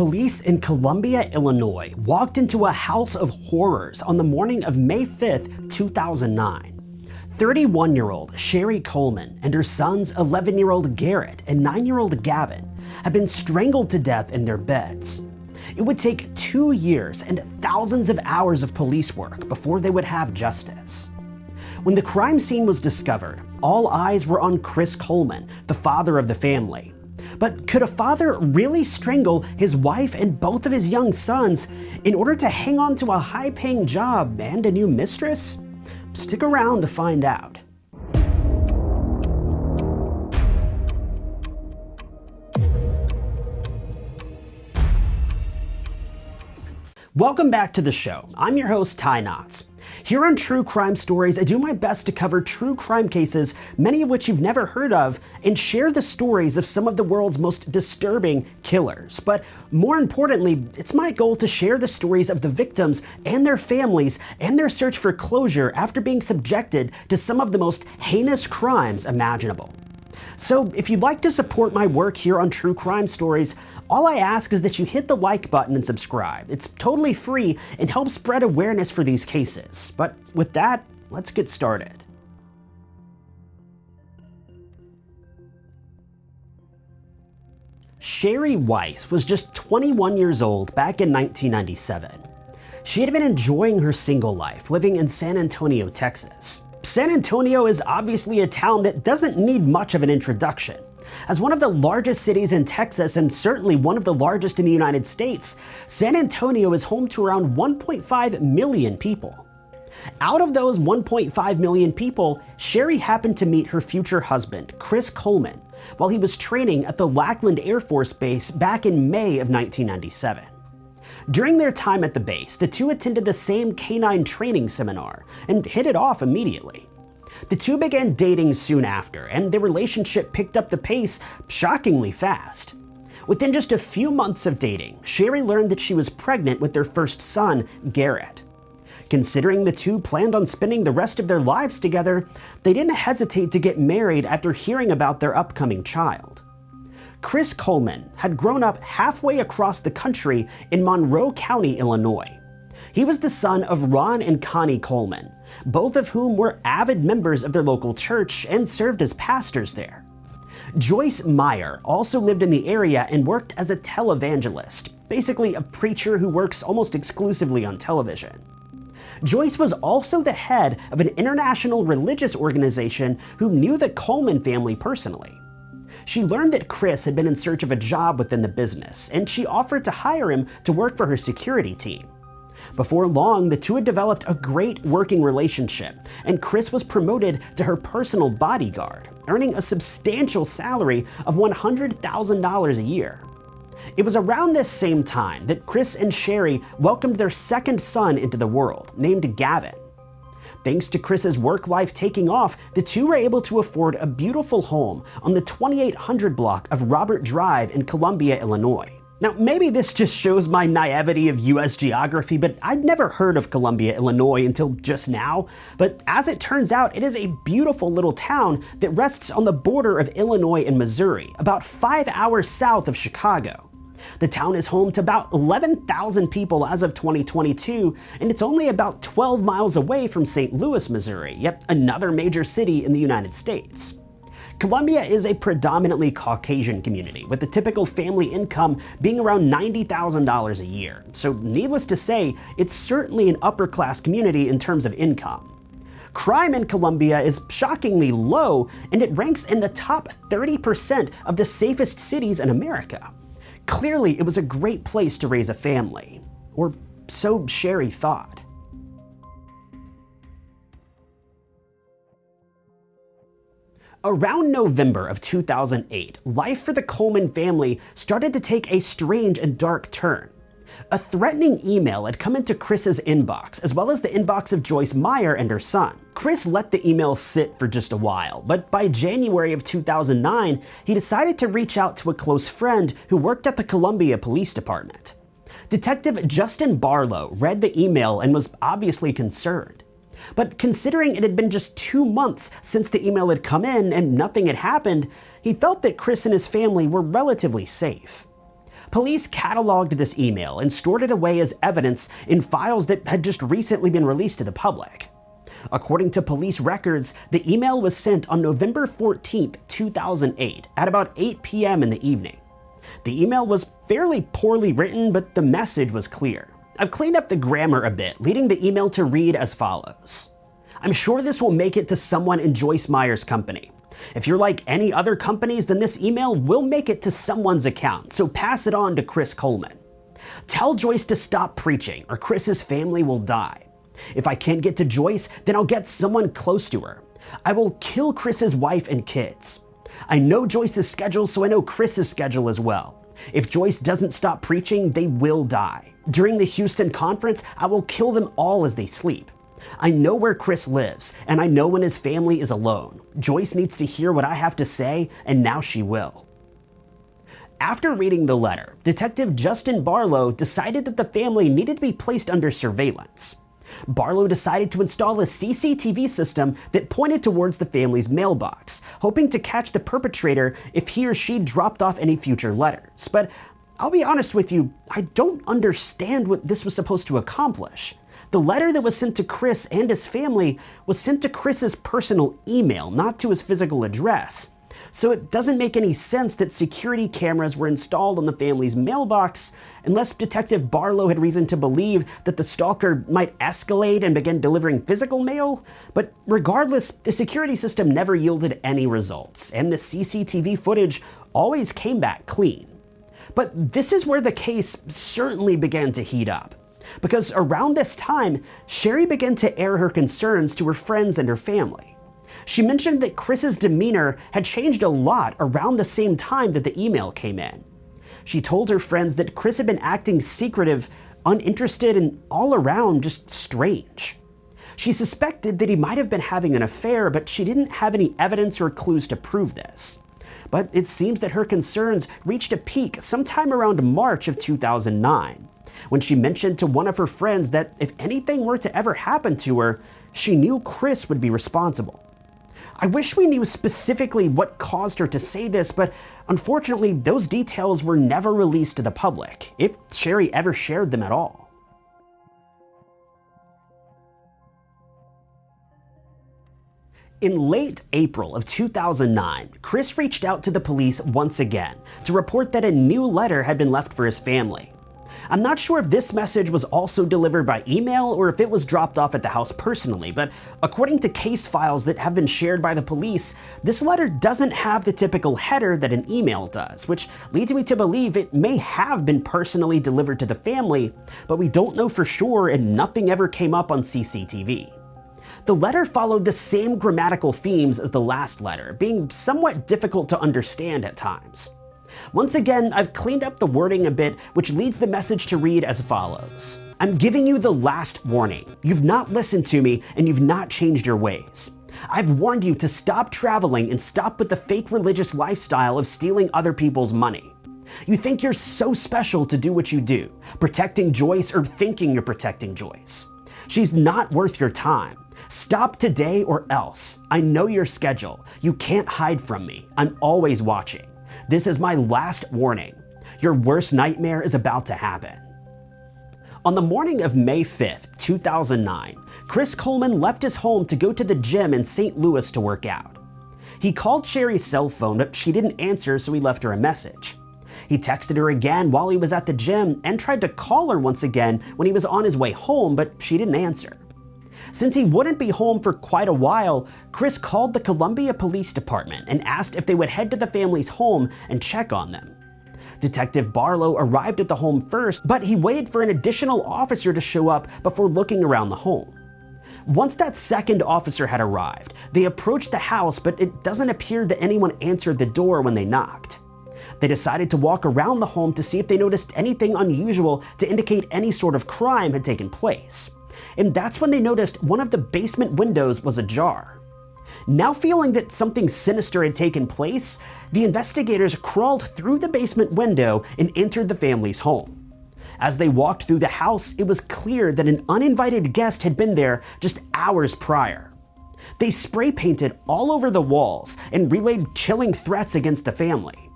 Police in Columbia, Illinois walked into a house of horrors on the morning of May 5, 2009. 31-year-old Sherry Coleman and her sons 11-year-old Garrett and 9-year-old Gavin had been strangled to death in their beds. It would take two years and thousands of hours of police work before they would have justice. When the crime scene was discovered, all eyes were on Chris Coleman, the father of the family. But could a father really strangle his wife and both of his young sons in order to hang on to a high-paying job and a new mistress? Stick around to find out. Welcome back to the show. I'm your host, Ty Knotts. Here on True Crime Stories, I do my best to cover true crime cases, many of which you've never heard of, and share the stories of some of the world's most disturbing killers. But more importantly, it's my goal to share the stories of the victims and their families and their search for closure after being subjected to some of the most heinous crimes imaginable. So if you'd like to support my work here on True Crime Stories, all I ask is that you hit the like button and subscribe. It's totally free and helps spread awareness for these cases. But with that, let's get started. Sherry Weiss was just 21 years old back in 1997. She had been enjoying her single life, living in San Antonio, Texas. San Antonio is obviously a town that doesn't need much of an introduction. As one of the largest cities in Texas and certainly one of the largest in the United States, San Antonio is home to around 1.5 million people. Out of those 1.5 million people, Sherry happened to meet her future husband, Chris Coleman, while he was training at the Lackland Air Force Base back in May of 1997. During their time at the base, the two attended the same canine training seminar and hit it off immediately. The two began dating soon after, and their relationship picked up the pace shockingly fast. Within just a few months of dating, Sherry learned that she was pregnant with their first son, Garrett. Considering the two planned on spending the rest of their lives together, they didn't hesitate to get married after hearing about their upcoming child. Chris Coleman had grown up halfway across the country in Monroe County, Illinois. He was the son of Ron and Connie Coleman, both of whom were avid members of their local church and served as pastors there. Joyce Meyer also lived in the area and worked as a televangelist, basically a preacher who works almost exclusively on television. Joyce was also the head of an international religious organization who knew the Coleman family personally. She learned that Chris had been in search of a job within the business, and she offered to hire him to work for her security team. Before long, the two had developed a great working relationship, and Chris was promoted to her personal bodyguard, earning a substantial salary of $100,000 a year. It was around this same time that Chris and Sherry welcomed their second son into the world, named Gavin. Thanks to Chris's work life taking off, the two were able to afford a beautiful home on the 2800 block of Robert Drive in Columbia, Illinois. Now, maybe this just shows my naivety of US geography, but I'd never heard of Columbia, Illinois until just now. But as it turns out, it is a beautiful little town that rests on the border of Illinois and Missouri, about five hours south of Chicago. The town is home to about 11,000 people as of 2022, and it's only about 12 miles away from St. Louis, Missouri, yet another major city in the United States. Columbia is a predominantly Caucasian community, with the typical family income being around $90,000 a year. So needless to say, it's certainly an upper class community in terms of income. Crime in Columbia is shockingly low, and it ranks in the top 30% of the safest cities in America. Clearly, it was a great place to raise a family. Or so Sherry thought. Around November of 2008, life for the Coleman family started to take a strange and dark turn. A threatening email had come into Chris's inbox, as well as the inbox of Joyce Meyer and her son. Chris let the email sit for just a while, but by January of 2009, he decided to reach out to a close friend who worked at the Columbia Police Department. Detective Justin Barlow read the email and was obviously concerned. But considering it had been just two months since the email had come in and nothing had happened, he felt that Chris and his family were relatively safe. Police cataloged this email and stored it away as evidence in files that had just recently been released to the public. According to police records, the email was sent on November 14, 2008, at about 8 p.m. in the evening. The email was fairly poorly written, but the message was clear. I've cleaned up the grammar a bit, leading the email to read as follows. I'm sure this will make it to someone in Joyce Meyer's company. If you're like any other companies, then this email will make it to someone's account, so pass it on to Chris Coleman. Tell Joyce to stop preaching, or Chris's family will die. If I can't get to Joyce, then I'll get someone close to her. I will kill Chris's wife and kids. I know Joyce's schedule, so I know Chris's schedule as well. If Joyce doesn't stop preaching, they will die. During the Houston conference, I will kill them all as they sleep. I know where Chris lives, and I know when his family is alone. Joyce needs to hear what I have to say, and now she will. After reading the letter, Detective Justin Barlow decided that the family needed to be placed under surveillance. Barlow decided to install a CCTV system that pointed towards the family's mailbox, hoping to catch the perpetrator if he or she dropped off any future letters. But I'll be honest with you, I don't understand what this was supposed to accomplish. The letter that was sent to Chris and his family was sent to Chris's personal email, not to his physical address so it doesn't make any sense that security cameras were installed on the family's mailbox unless Detective Barlow had reason to believe that the stalker might escalate and begin delivering physical mail. But regardless, the security system never yielded any results, and the CCTV footage always came back clean. But this is where the case certainly began to heat up. Because around this time, Sherry began to air her concerns to her friends and her family. She mentioned that Chris's demeanor had changed a lot around the same time that the email came in. She told her friends that Chris had been acting secretive, uninterested, and all around just strange. She suspected that he might have been having an affair, but she didn't have any evidence or clues to prove this. But it seems that her concerns reached a peak sometime around March of 2009, when she mentioned to one of her friends that if anything were to ever happen to her, she knew Chris would be responsible. I wish we knew specifically what caused her to say this, but unfortunately, those details were never released to the public, if Sherry ever shared them at all. In late April of 2009, Chris reached out to the police once again to report that a new letter had been left for his family. I'm not sure if this message was also delivered by email or if it was dropped off at the house personally, but according to case files that have been shared by the police, this letter doesn't have the typical header that an email does, which leads me to believe it may have been personally delivered to the family, but we don't know for sure and nothing ever came up on CCTV. The letter followed the same grammatical themes as the last letter, being somewhat difficult to understand at times. Once again, I've cleaned up the wording a bit, which leads the message to read as follows. I'm giving you the last warning. You've not listened to me and you've not changed your ways. I've warned you to stop traveling and stop with the fake religious lifestyle of stealing other people's money. You think you're so special to do what you do, protecting Joyce or thinking you're protecting Joyce. She's not worth your time. Stop today or else. I know your schedule. You can't hide from me. I'm always watching. This is my last warning. Your worst nightmare is about to happen. On the morning of May 5th, 2009, Chris Coleman left his home to go to the gym in St. Louis to work out. He called Sherry's cell phone, but she didn't answer, so he left her a message. He texted her again while he was at the gym and tried to call her once again when he was on his way home, but she didn't answer. Since he wouldn't be home for quite a while, Chris called the Columbia Police Department and asked if they would head to the family's home and check on them. Detective Barlow arrived at the home first, but he waited for an additional officer to show up before looking around the home. Once that second officer had arrived, they approached the house, but it doesn't appear that anyone answered the door when they knocked. They decided to walk around the home to see if they noticed anything unusual to indicate any sort of crime had taken place and that's when they noticed one of the basement windows was ajar. Now feeling that something sinister had taken place, the investigators crawled through the basement window and entered the family's home. As they walked through the house, it was clear that an uninvited guest had been there just hours prior. They spray painted all over the walls and relayed chilling threats against the family.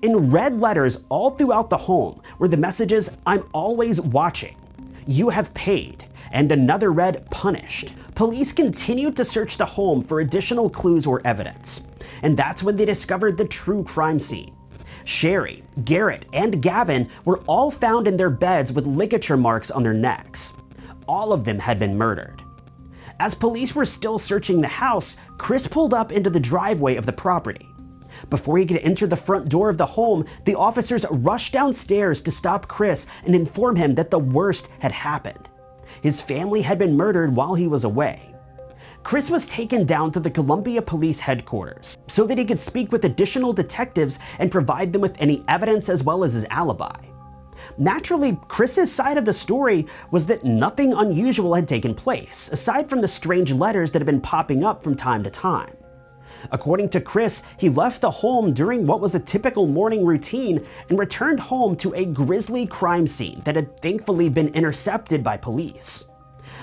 In red letters all throughout the home were the messages, I'm always watching, you have paid, and another read punished. Police continued to search the home for additional clues or evidence, and that's when they discovered the true crime scene. Sherry, Garrett, and Gavin were all found in their beds with ligature marks on their necks. All of them had been murdered. As police were still searching the house, Chris pulled up into the driveway of the property. Before he could enter the front door of the home, the officers rushed downstairs to stop Chris and inform him that the worst had happened. His family had been murdered while he was away. Chris was taken down to the Columbia Police Headquarters so that he could speak with additional detectives and provide them with any evidence as well as his alibi. Naturally, Chris's side of the story was that nothing unusual had taken place, aside from the strange letters that had been popping up from time to time. According to Chris, he left the home during what was a typical morning routine and returned home to a grisly crime scene that had thankfully been intercepted by police.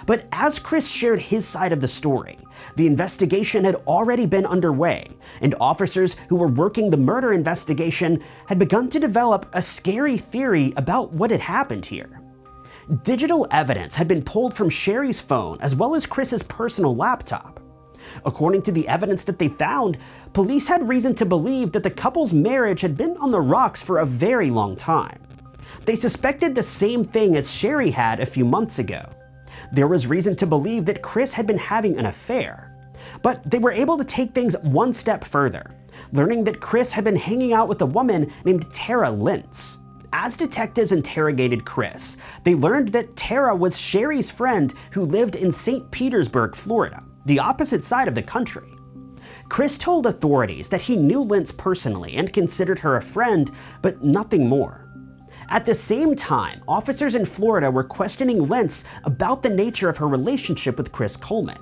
But as Chris shared his side of the story, the investigation had already been underway, and officers who were working the murder investigation had begun to develop a scary theory about what had happened here. Digital evidence had been pulled from Sherry's phone as well as Chris's personal laptop. According to the evidence that they found, police had reason to believe that the couple's marriage had been on the rocks for a very long time. They suspected the same thing as Sherry had a few months ago. There was reason to believe that Chris had been having an affair. But they were able to take things one step further, learning that Chris had been hanging out with a woman named Tara Lintz. As detectives interrogated Chris, they learned that Tara was Sherry's friend who lived in St. Petersburg, Florida the opposite side of the country. Chris told authorities that he knew Lintz personally and considered her a friend, but nothing more. At the same time, officers in Florida were questioning Lintz about the nature of her relationship with Chris Coleman.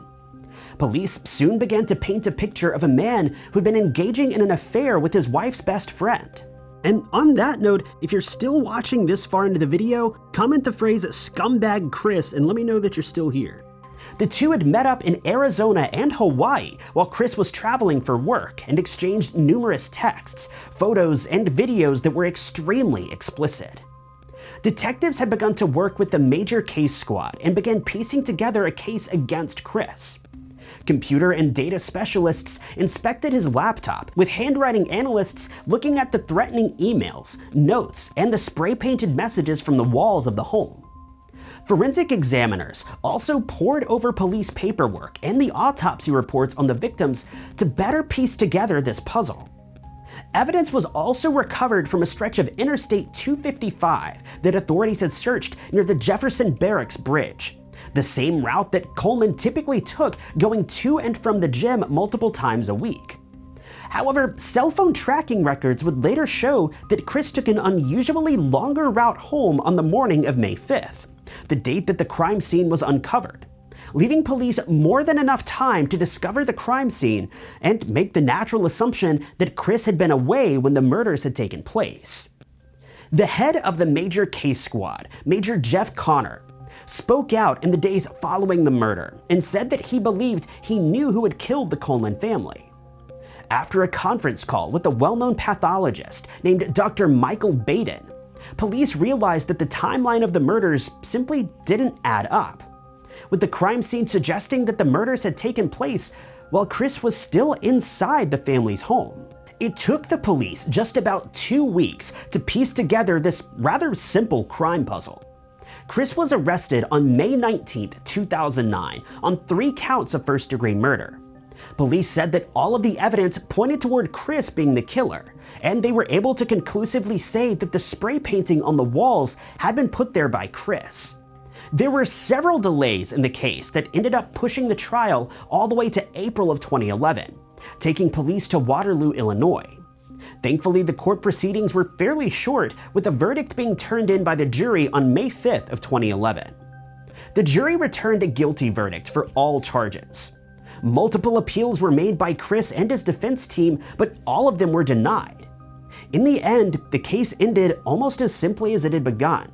Police soon began to paint a picture of a man who'd been engaging in an affair with his wife's best friend. And on that note, if you're still watching this far into the video, comment the phrase scumbag Chris and let me know that you're still here. The two had met up in Arizona and Hawaii while Chris was traveling for work and exchanged numerous texts, photos, and videos that were extremely explicit. Detectives had begun to work with the major case squad and began piecing together a case against Chris. Computer and data specialists inspected his laptop, with handwriting analysts looking at the threatening emails, notes, and the spray-painted messages from the walls of the home. Forensic examiners also pored over police paperwork and the autopsy reports on the victims to better piece together this puzzle. Evidence was also recovered from a stretch of Interstate 255 that authorities had searched near the Jefferson Barracks Bridge, the same route that Coleman typically took going to and from the gym multiple times a week. However, cell phone tracking records would later show that Chris took an unusually longer route home on the morning of May 5th the date that the crime scene was uncovered, leaving police more than enough time to discover the crime scene and make the natural assumption that Chris had been away when the murders had taken place. The head of the major case squad, Major Jeff Connor, spoke out in the days following the murder and said that he believed he knew who had killed the Coleman family. After a conference call with a well-known pathologist named Dr. Michael Baden, police realized that the timeline of the murders simply didn't add up, with the crime scene suggesting that the murders had taken place while Chris was still inside the family's home. It took the police just about two weeks to piece together this rather simple crime puzzle. Chris was arrested on May 19, 2009 on three counts of first degree murder. Police said that all of the evidence pointed toward Chris being the killer, and they were able to conclusively say that the spray painting on the walls had been put there by Chris. There were several delays in the case that ended up pushing the trial all the way to April of 2011, taking police to Waterloo, Illinois. Thankfully, the court proceedings were fairly short, with a verdict being turned in by the jury on May 5th of 2011. The jury returned a guilty verdict for all charges. Multiple appeals were made by Chris and his defense team, but all of them were denied. In the end, the case ended almost as simply as it had begun.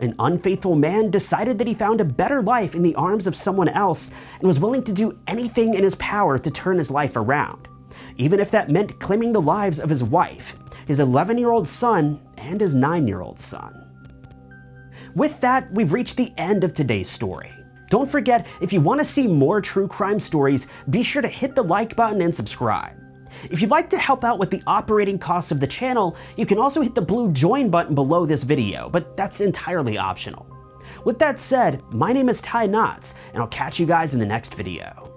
An unfaithful man decided that he found a better life in the arms of someone else and was willing to do anything in his power to turn his life around, even if that meant claiming the lives of his wife, his 11-year-old son, and his 9-year-old son. With that, we've reached the end of today's story. Don't forget, if you want to see more true crime stories, be sure to hit the like button and subscribe. If you'd like to help out with the operating costs of the channel, you can also hit the blue join button below this video, but that's entirely optional. With that said, my name is Ty Knotts, and I'll catch you guys in the next video.